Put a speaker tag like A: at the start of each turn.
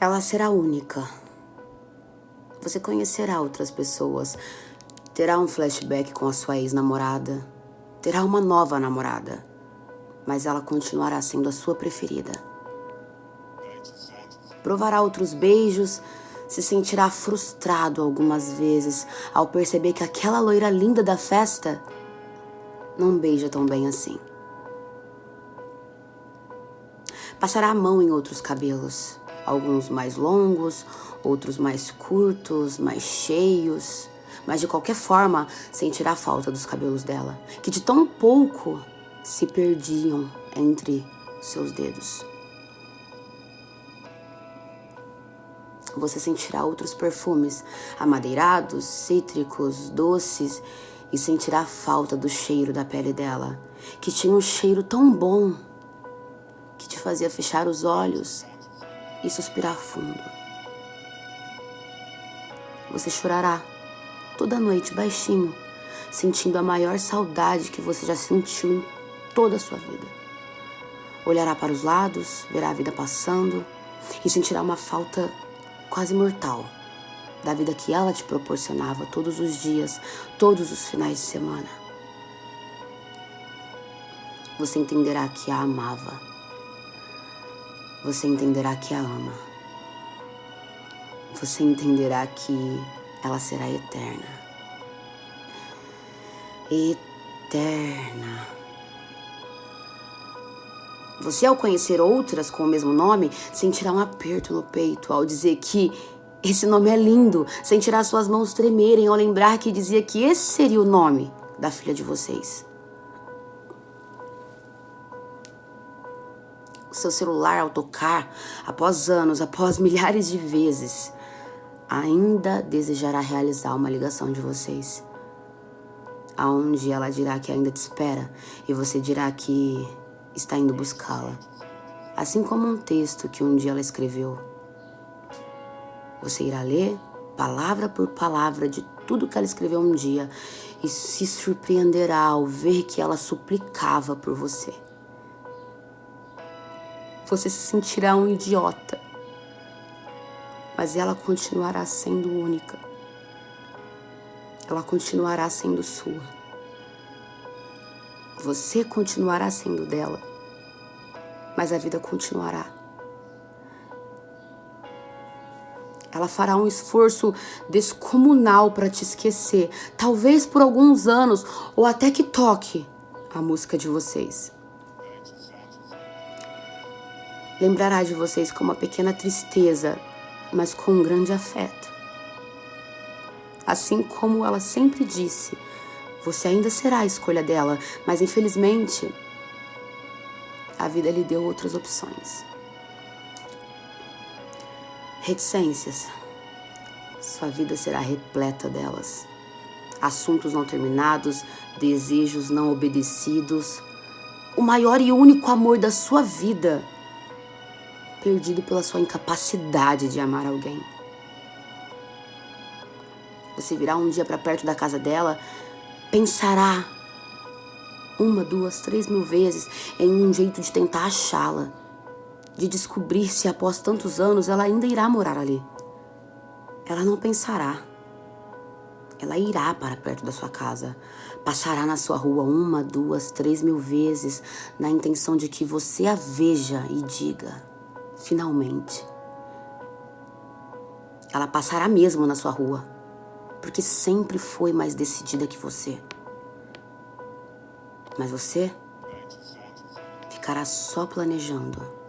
A: Ela será única. Você conhecerá outras pessoas, terá um flashback com a sua ex-namorada, terá uma nova namorada, mas ela continuará sendo a sua preferida. Provará outros beijos, se sentirá frustrado algumas vezes ao perceber que aquela loira linda da festa não beija tão bem assim. Passará a mão em outros cabelos, alguns mais longos, outros mais curtos, mais cheios, mas de qualquer forma sentirá falta dos cabelos dela, que de tão pouco se perdiam entre seus dedos. Você sentirá outros perfumes, amadeirados, cítricos, doces, e sentirá falta do cheiro da pele dela, que tinha um cheiro tão bom que te fazia fechar os olhos e suspirar fundo. Você chorará toda noite baixinho, sentindo a maior saudade que você já sentiu em toda a sua vida. Olhará para os lados, verá a vida passando e sentirá uma falta quase mortal da vida que ela te proporcionava todos os dias, todos os finais de semana. Você entenderá que a amava você entenderá que a ama. Você entenderá que ela será eterna. Eterna. Você, ao conhecer outras com o mesmo nome, sentirá um aperto no peito ao dizer que esse nome é lindo. Sentirá suas mãos tremerem ao lembrar que dizia que esse seria o nome da filha de vocês. Seu celular ao tocar, após anos, após milhares de vezes, ainda desejará realizar uma ligação de vocês. Aonde ela dirá que ainda te espera e você dirá que está indo buscá-la. Assim como um texto que um dia ela escreveu. Você irá ler, palavra por palavra, de tudo que ela escreveu um dia e se surpreenderá ao ver que ela suplicava por você você se sentirá um idiota. Mas ela continuará sendo única. Ela continuará sendo sua. Você continuará sendo dela. Mas a vida continuará. Ela fará um esforço descomunal para te esquecer, talvez por alguns anos, ou até que toque a música de vocês lembrará de vocês com uma pequena tristeza, mas com um grande afeto. Assim como ela sempre disse, você ainda será a escolha dela, mas infelizmente a vida lhe deu outras opções. Reticências. Sua vida será repleta delas. Assuntos não terminados, desejos não obedecidos. O maior e único amor da sua vida perdido pela sua incapacidade de amar alguém. Você virá um dia para perto da casa dela, pensará uma, duas, três mil vezes em um jeito de tentar achá-la, de descobrir se após tantos anos ela ainda irá morar ali. Ela não pensará. Ela irá para perto da sua casa, passará na sua rua uma, duas, três mil vezes, na intenção de que você a veja e diga: finalmente. Ela passará mesmo na sua rua, porque sempre foi mais decidida que você. Mas você ficará só planejando